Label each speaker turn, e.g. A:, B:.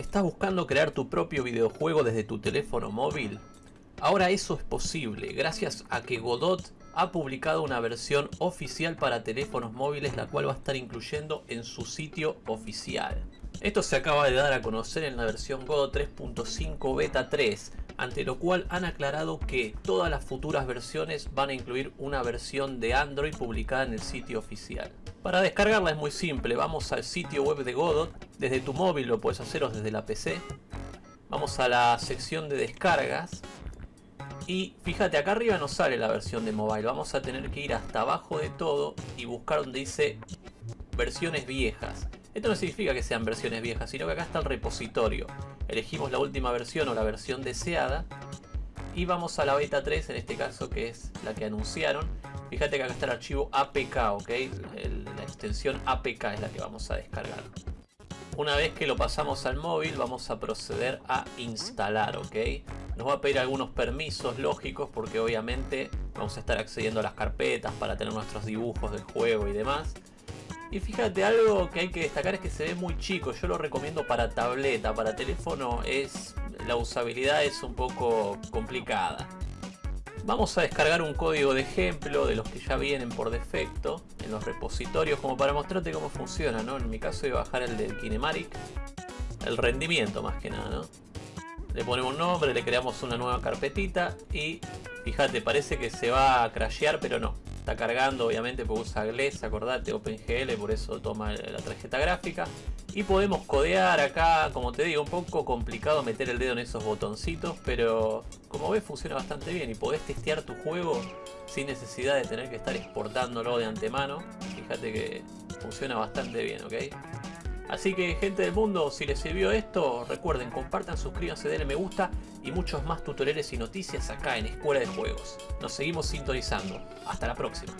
A: ¿Estás buscando crear tu propio videojuego desde tu teléfono móvil? Ahora eso es posible gracias a que Godot ha publicado una versión oficial para teléfonos móviles la cual va a estar incluyendo en su sitio oficial. Esto se acaba de dar a conocer en la versión Godot 3.5 Beta 3, ante lo cual han aclarado que todas las futuras versiones van a incluir una versión de Android publicada en el sitio oficial. Para descargarla es muy simple, vamos al sitio web de Godot, desde tu móvil lo puedes hacer o desde la PC. Vamos a la sección de descargas y fíjate acá arriba no sale la versión de mobile, vamos a tener que ir hasta abajo de todo y buscar donde dice versiones viejas. Esto no significa que sean versiones viejas, sino que acá está el repositorio. Elegimos la última versión o la versión deseada y vamos a la beta 3 en este caso que es la que anunciaron Fíjate que acá está el archivo APK, ¿ok? la extensión APK es la que vamos a descargar. Una vez que lo pasamos al móvil vamos a proceder a instalar, ¿ok? Nos va a pedir algunos permisos lógicos porque obviamente vamos a estar accediendo a las carpetas para tener nuestros dibujos del juego y demás. Y fíjate, algo que hay que destacar es que se ve muy chico. Yo lo recomiendo para tableta, para teléfono es la usabilidad es un poco complicada. Vamos a descargar un código de ejemplo de los que ya vienen por defecto en los repositorios como para mostrarte cómo funciona, ¿no? En mi caso voy a bajar el del Kinematic, el rendimiento más que nada, ¿no? Le ponemos un nombre, le creamos una nueva carpetita y fíjate, parece que se va a crashear, pero no. Está cargando, obviamente, porque usa GLES, acordate, OpenGL, por eso toma la tarjeta gráfica. Y podemos codear acá, como te digo, un poco complicado meter el dedo en esos botoncitos, pero como ves funciona bastante bien y podés testear tu juego sin necesidad de tener que estar exportándolo de antemano. Fíjate que funciona bastante bien, ¿ok? Así que gente del mundo, si les sirvió esto, recuerden, compartan, suscríbanse, denle me gusta y muchos más tutoriales y noticias acá en Escuela de Juegos. Nos seguimos sintonizando. Hasta la próxima.